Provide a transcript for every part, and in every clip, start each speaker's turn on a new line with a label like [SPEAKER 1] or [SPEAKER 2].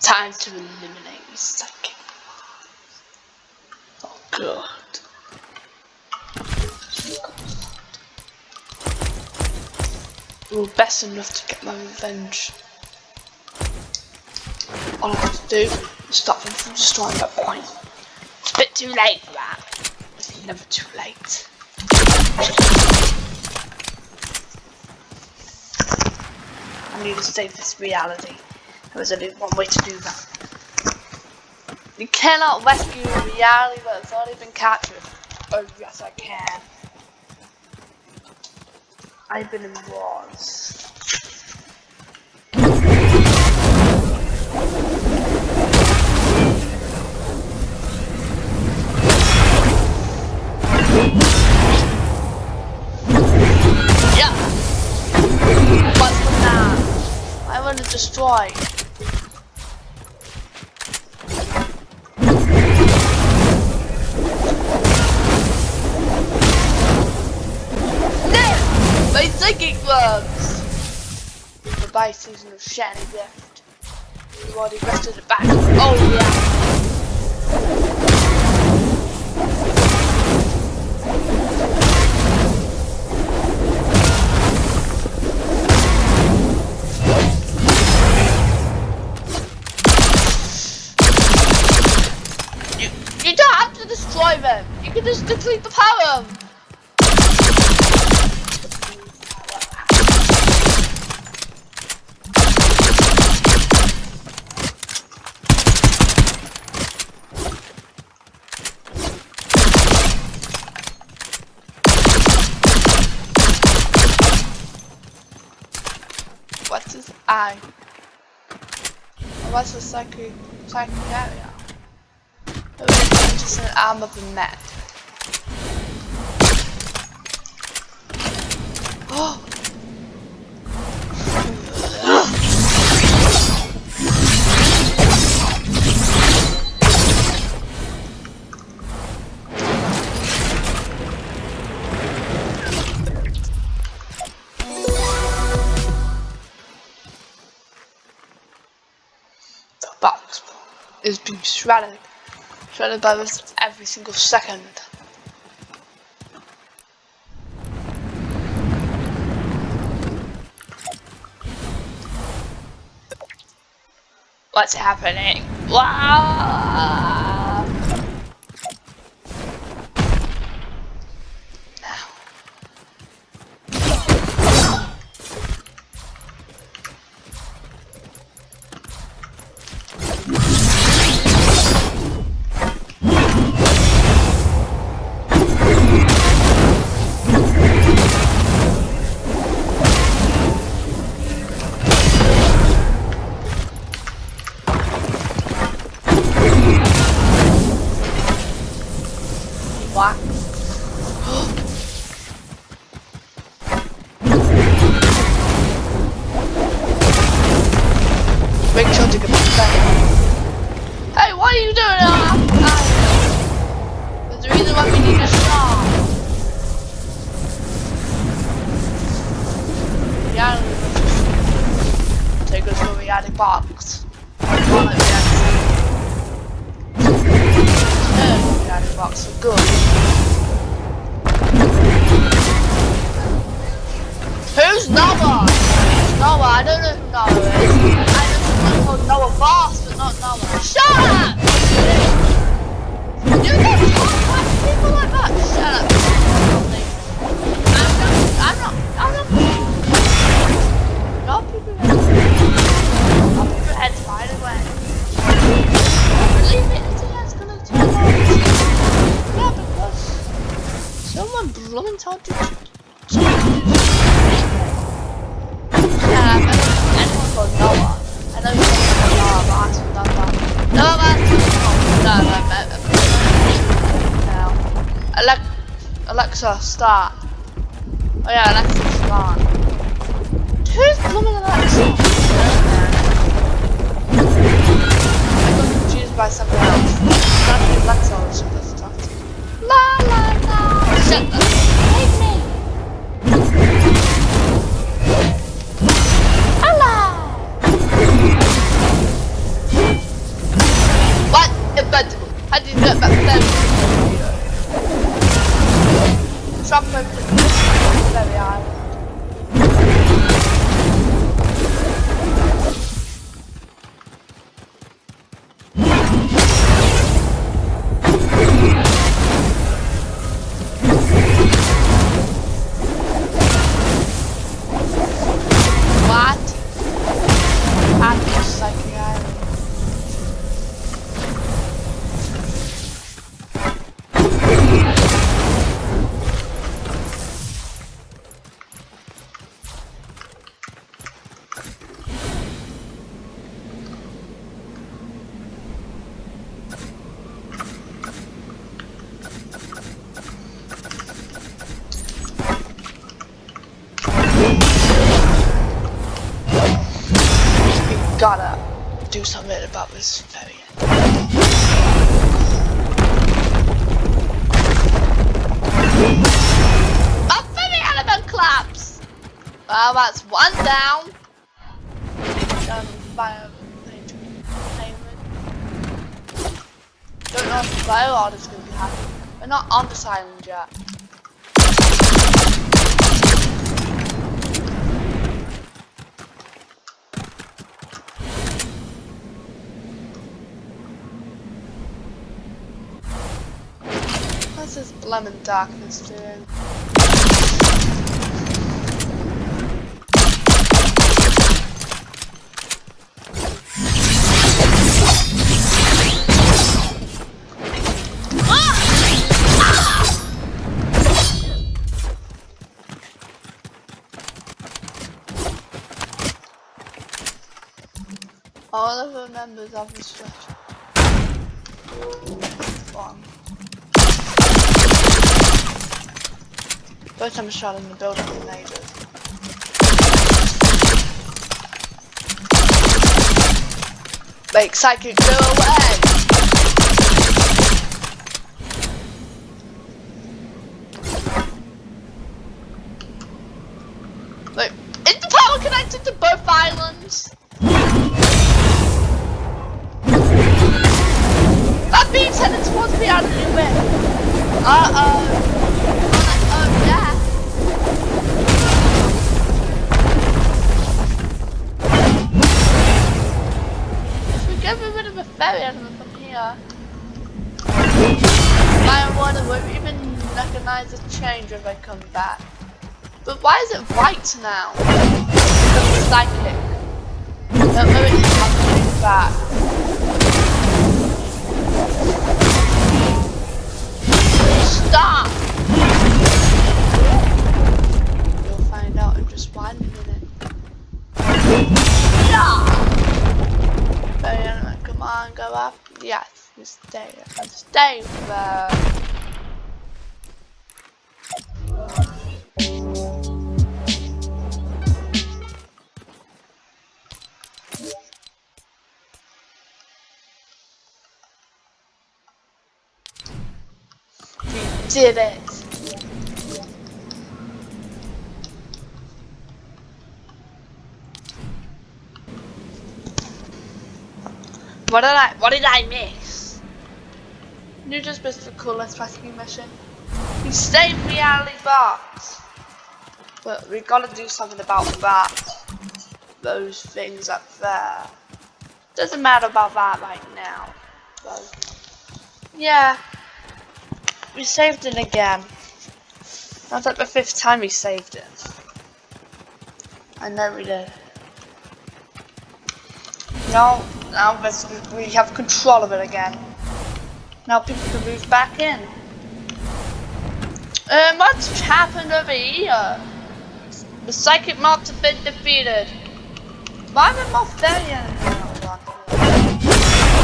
[SPEAKER 1] Time to eliminate psychic. Oh god. Well, best enough to get my revenge. All I have to do is stop them from destroying that point. It's a bit too late for that. It's never too late. I need to save this reality. There's only one way to do that. You cannot rescue reality but it's already been captured. Oh yes I can. I've been in wars. Yeah. Psychic gloves! Goodbye, season of shiny gift. You already rested it back. Oh yeah. You, don't have to destroy them. You can just deplete the power. Eye? What's the psychic psychic area? Oh, it's just an arm of a mat. Oh! Shredded. Shredded by this every single second. What's happening? Wow! What? Alexa, start. Oh yeah, Alexa, start. Who's blooming Alexa? By something else. Alexa or something. La la la. Shut up. This lemon darkness doing? All of the members of the structure. First time shot in the building with neighbors. Make psychic go away! Wait, is the power connected to both islands? That towards the island in way. Uh-oh. Get rid of a ferry element from here, my water won't even recognize the change when I come back. But why is it white now? Because it's psychic. Don't know it's coming back. Stop! You'll find out in just one minute. Yeah! Come on, go up. Yes, you stay. Stay there. We did it. What did I what did I miss? You just missed the coolest rescue mission. We saved reality box. But we gotta do something about that. Those things up there. Doesn't matter about that right now. Yeah. We saved it again. That's like the fifth time we saved it. I know we did. Now, now we have control of it again. Now people can move back in. Um, what's happened over here? The psychic mobs have been defeated. Why are the mobs there now?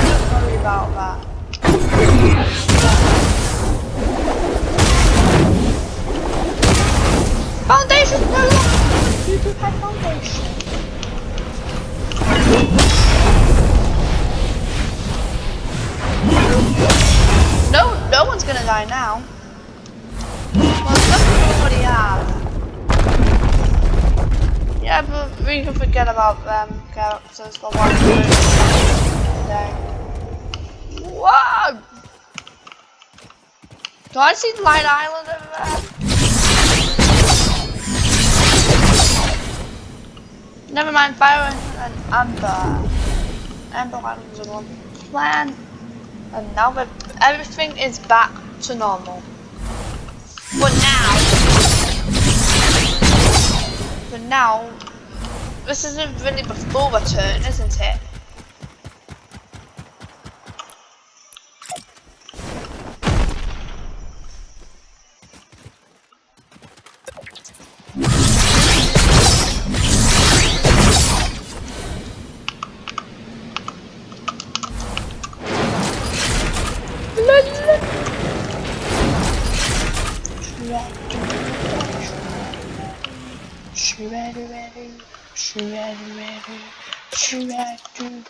[SPEAKER 1] Don't worry about that. Foundation no you do have foundation. No, no one's gonna die now. Yeah, but we can forget about them characters, the ones who today. Whoa! Do I see Light Island over there? Never mind, Fire and Amber. Amber Island's a one. Plan and now everything is back to normal. But now, but now, this isn't really before the turn, isn't it?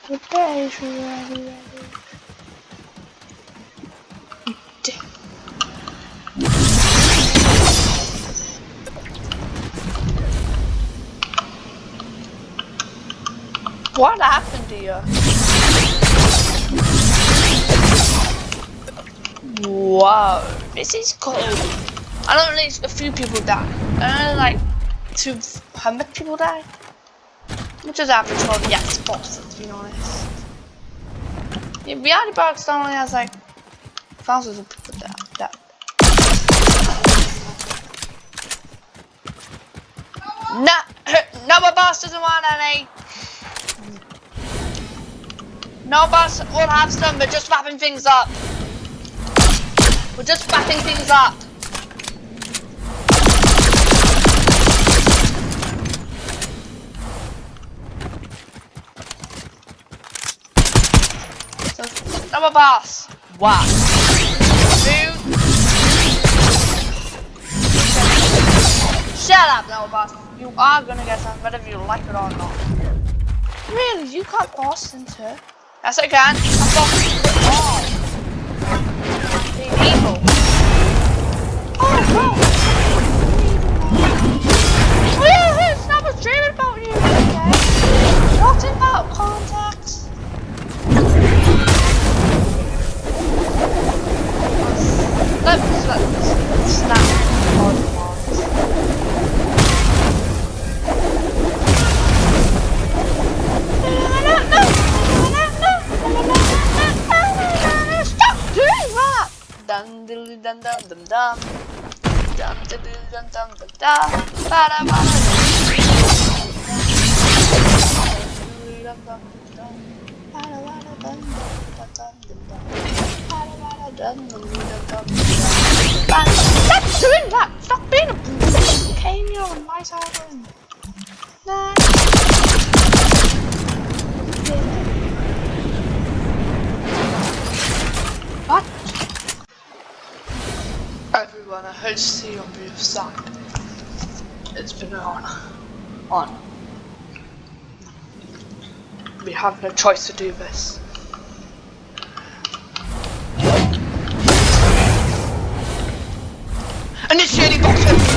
[SPEAKER 1] Redder. What happened to you? Wow, this is cool. I don't know a few people died. I know like two hundred people died. Which is average for the Xbox, to be honest. Yeah, reality box only has like thousands of people died. died. No, no, my boss doesn't want any. No boss will have some, but just wrapping things up. We're just wrapping things up. A boss. Wow. Dude. Shut up, no boss. You are gonna get some, whether you like it or not. Really? You can't boss into Yes, I can. I'm bossing it all. Evil. Oh, no. Oh, yeah, it's not a dream about you, okay? Not about contacts. Let's, let's snap. dum diddly dum dum dum dum dum diddly dum dum dum dum ba da ba da dum dum dum ba da ba da dum dum dum dum dum ba dum Stop doing that! Stop being a you're on my side. Nah. What? everyone, I hope to see you on the other side. It's been an honor. On. We have no choice to do this. Initiating box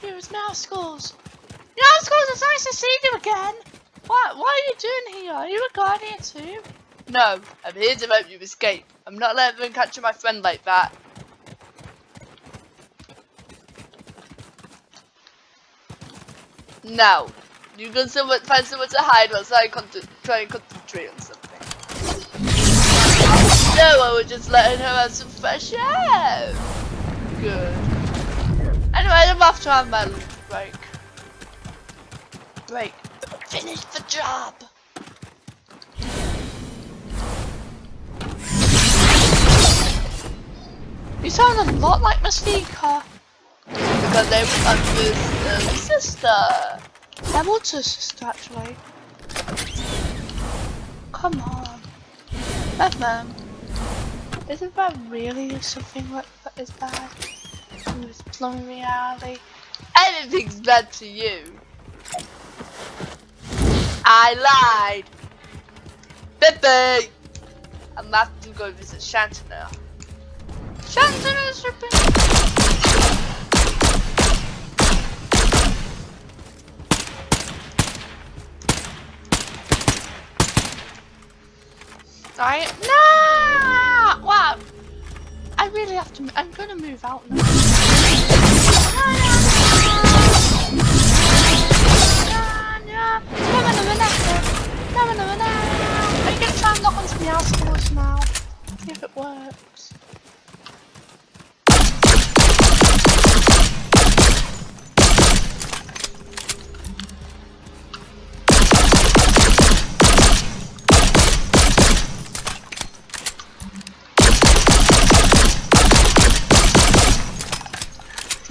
[SPEAKER 1] Here's. Mouse schools, it's nice to see you again. What? What are you doing here? Are you a guardian too? No, I'm here to help you escape. I'm not letting them capture my friend like that. Now, you can someone, find somewhere to hide whilst I try and concentrate on something. No, I was just letting her have some fresh air. Good. Anyway, I'm off to have my break. Break. Finish the job. You sound a lot like Mystica. Because they were my um, sister. I'm also sister actually. Come on. Batman. Isn't that really something like that is bad? It's plum reality. Anything's bad to you. I lied. Bippy! I'm about to go visit Shanta now. Shanta is Sorry. No! Wow. I really have to. I'm gonna move out now. No, no, no, no, no. Are you gonna try and knock onto the house doors now? See if it works.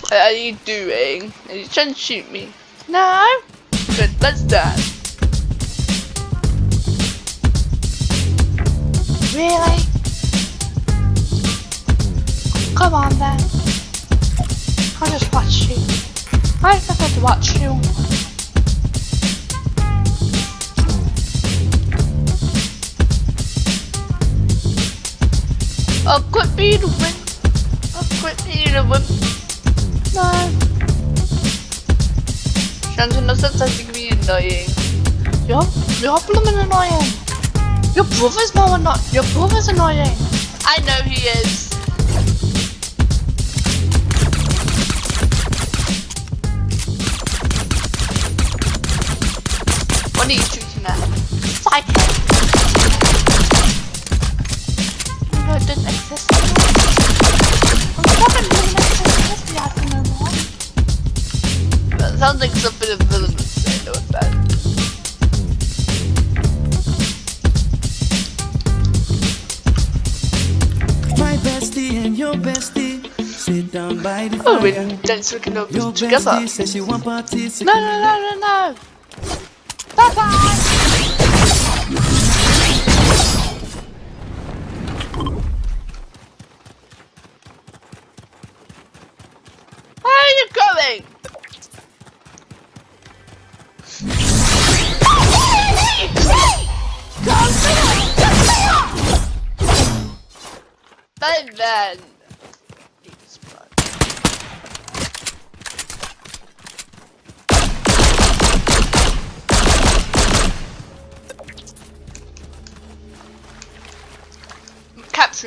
[SPEAKER 1] What are you doing? Are you trying to shoot me? No. Good, let's dance. Really? Come on then. I'll just watch you. I prefer to watch you. I'll quit being a win. I'll quit being a Shannon doesn't to be annoying. You're, you're blooming annoying. Your brother's more annoying. Your brother's annoying. I know he is. What are you shooting at? Psychic.
[SPEAKER 2] By the fire.
[SPEAKER 1] we didn't we can open
[SPEAKER 2] Your
[SPEAKER 1] together.
[SPEAKER 2] bestie says she want parties.
[SPEAKER 1] No, no, no, no, no.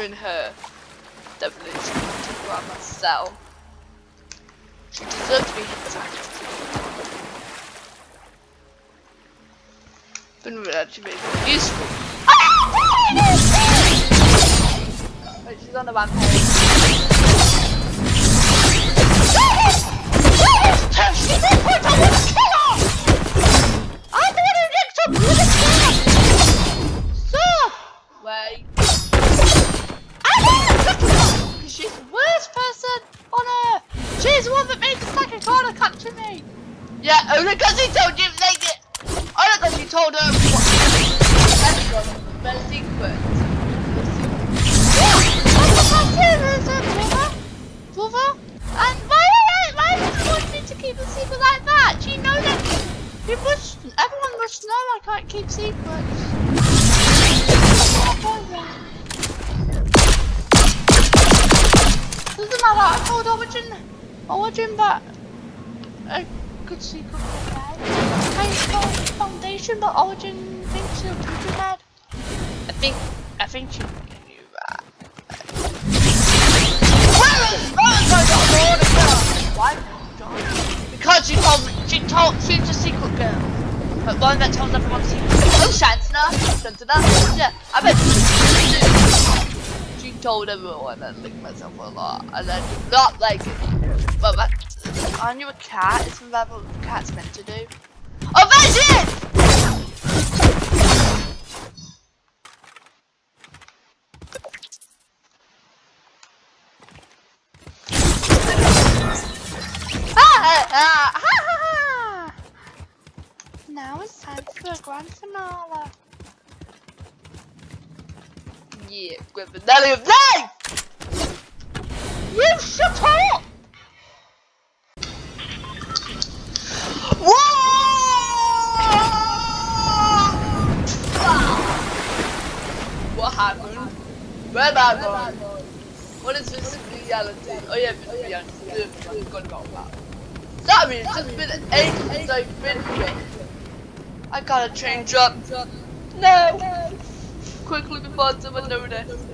[SPEAKER 1] I'm capturing her. Definitely to grab myself. She deserves to be attacked. But it would actually be useful. Ah, wait, she's on the rampage. at me! Just like a corner cut to me! Yeah, only because he told you they get. Only because you told him what he And why, why does he want me to keep a secret like that? Do you know that you must, everyone must know I can't keep secrets. Doesn't matter, I told Origin. Origin that a good secret was bad. I Foundation, but Origin thinks you're too bad. I think, I think she knew that. Where is Veronica? Why? Because she told me, she told, she's a secret girl. But one that tells everyone secrets. Oh, Shantana. Shantana. Yeah, I bet she told everyone I licked myself a lot. And I do not like it. But that, aren't you a cat? Isn't that what a cats meant to do? Oh, ah, ah. Now it's time for a grand finale. Yeah, grand finale of life! Gotta change up. No! Quickly before someone notices.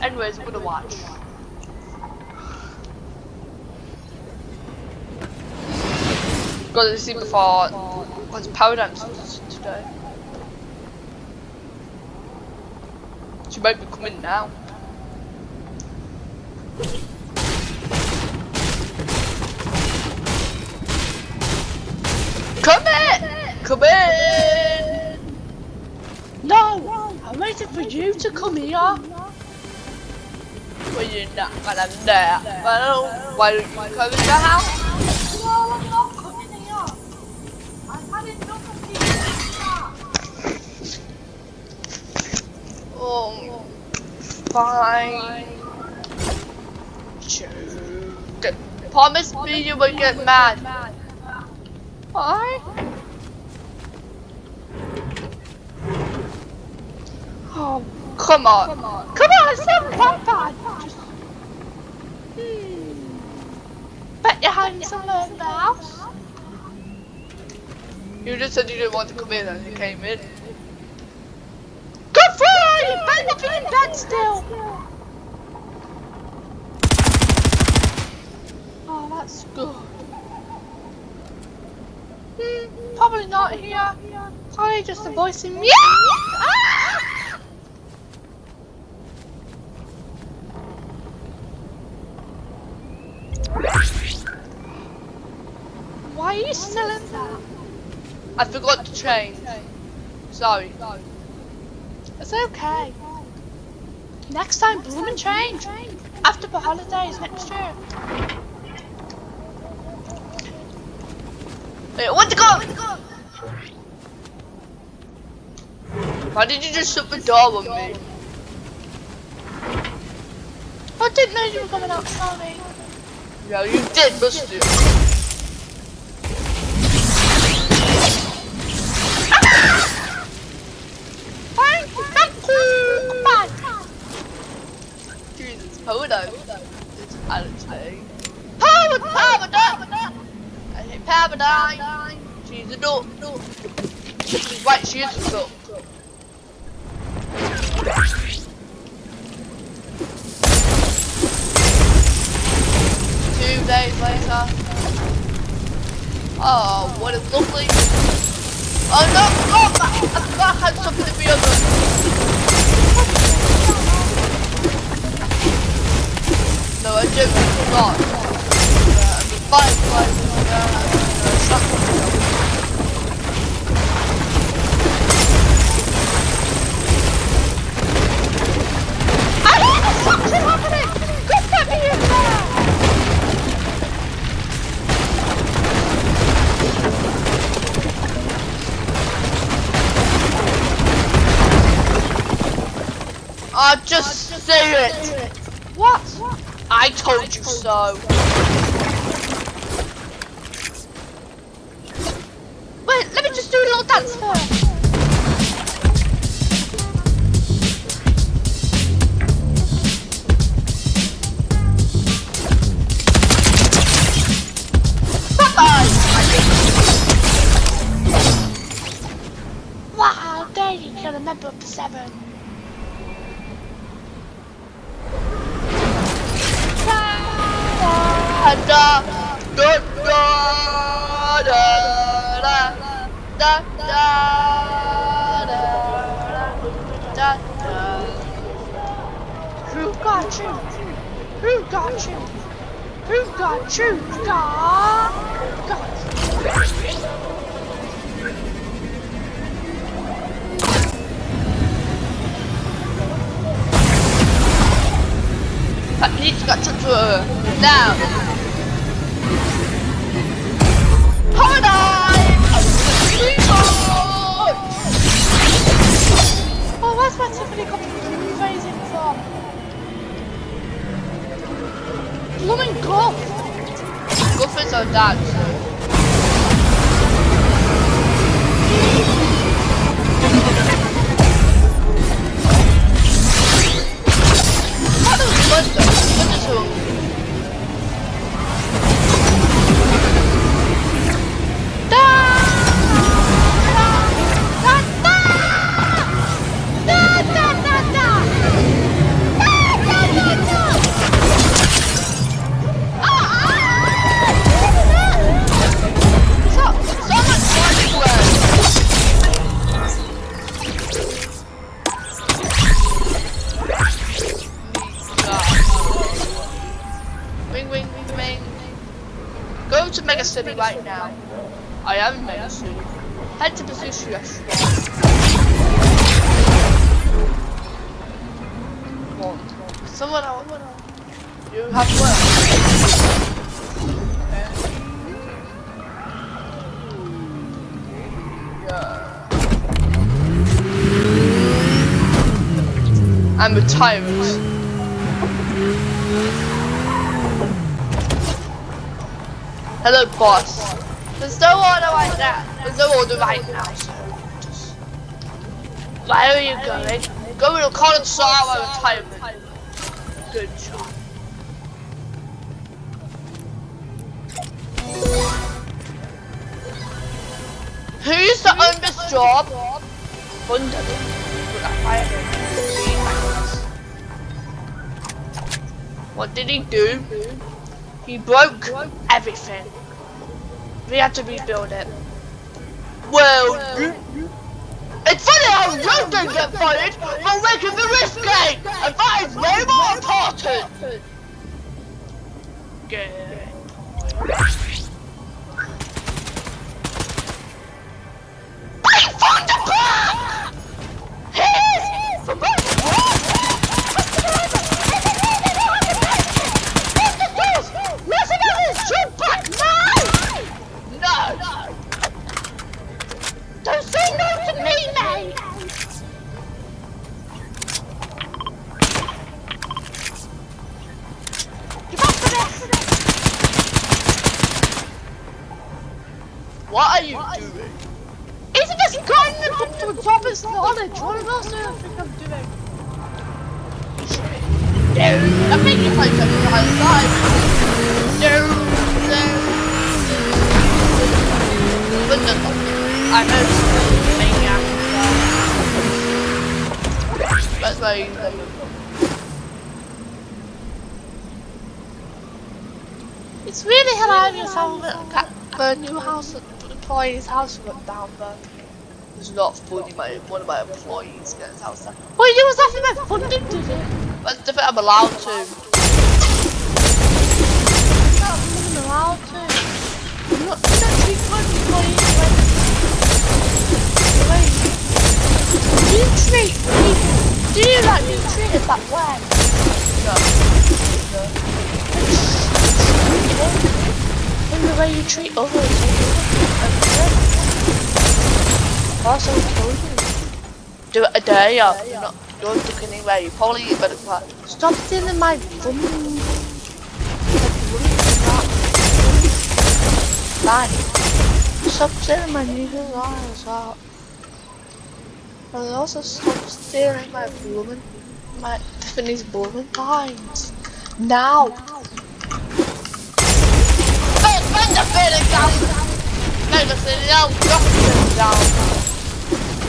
[SPEAKER 1] Anyways, I'm gonna watch. Got to see before. What's power dance today? She might be coming now. Come in! No! I'm waiting for you to come here. Well, you're not gonna do that. Well, why don't you come in the house?
[SPEAKER 3] No, I'm not coming here. I've had enough of these.
[SPEAKER 1] Oh, fine. Promise me you will get mad. Why? Oh, come on. Come on, it's not that bad. Just... Hmm. Bet you're having some learned house. You just said you didn't want to come in and you came in. Good for you! You better be in bed still. Oh, that's good. Hmm, probably not here. Probably just a voice in me. Ah! Why are you still in there? I forgot to change. Sorry. It's okay. Next time, bloom and change. After the holidays next year. Wait, what the go? Why did you just shut the door on me? I didn't know you were coming out, sorry. Yeah, you did, must you? She's a duck. She's right, she is a duck. Two days later. Oh, what a lovely. Oh no! I forgot I had something in the oven. No, I didn't forgot. Uh, the the oven. I hear the something happening! Get that me in there! Oh, just say it! What? I told you so. Wait, let a little dance first. I'm. Hello, boss. There's no order right now. There's no order right now, so just... Where are you going? Go to Colorado retirement. Good job. Who used to own this job? Thunder. What did he do? He broke everything. We had to rebuild it. Well, it's funny how you don't get fired for making the risk game, and that is way more important. Good. I found the plan! Here's the knowledge? You think I'm doing? No, I think play something behind the side. No, no. But no, I know maniac. That's why you It's really hilarious how the, the new house the employee's house went down, but there's not lot funding. My, one of my employees gets out there. What you was with that funding, does it? That's the I'm allowed to. I'm allowed to. You treat people, do you like being treated that way? In the way you treat others. Do uh, it a day or you're not you're looking anywhere, you probably better quite Stop stealing my fun Bye. Stop stealing my music as well. And also stop stealing my blooming my Tiffany's blooming lines. Now! Find the feeling down! Find the feeling down! Drop it down!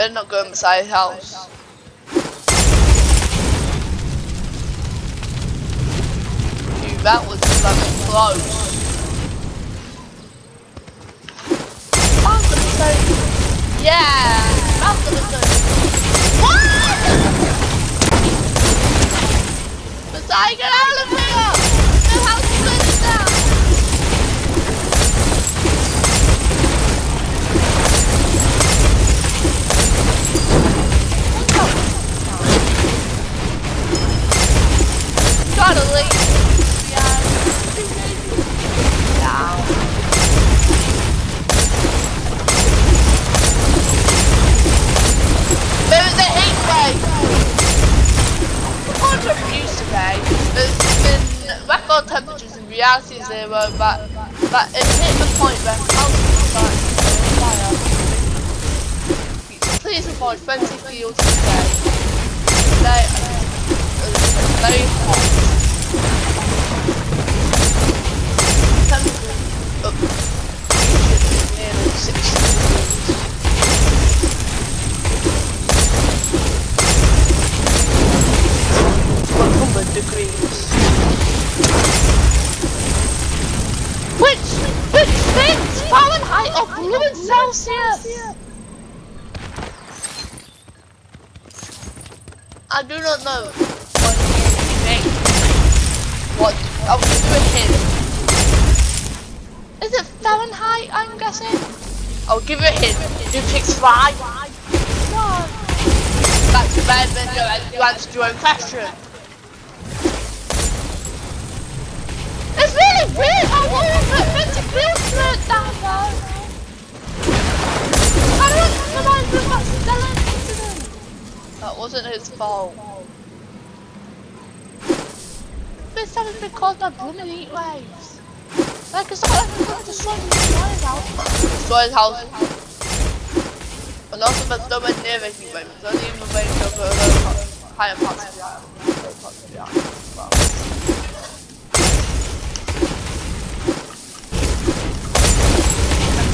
[SPEAKER 1] Better not go inside his house. Dude, that was bloody close. Yeah, gonna what? Messiah, get! Reality zero, but but it hit the point where. Please avoid frenzy fields today. Today it's very hot. Temperature up nearly 60 degrees. 100 degrees. Which, which things? Fahrenheit or blue and Celsius? I do not know what you think. What? I'll give you a hint. Is it Fahrenheit, I'm guessing? I'll give you a hint. You picked five. No. That's better than you, you answered your own question. It's really weird how long it meant to feel straight down though. I don't remind me of that incident. That wasn't his fault. This hasn't been caused by blooming heat waves. Like it's not like we're going to destroy his house. Destroy his house. And also there's nowhere near a heat wave. It's only in the range of uh, higher parts of the island. Lower parts of the island. Well.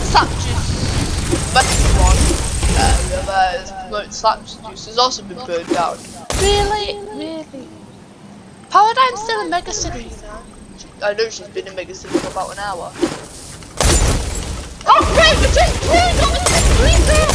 [SPEAKER 1] Slap juice. Best one. Uh, there is float slap juice has also been burned down. Really? Really? Paradigm's still in Mega City. I know she's been in Mega City for about an hour. Oh great, we just turned on the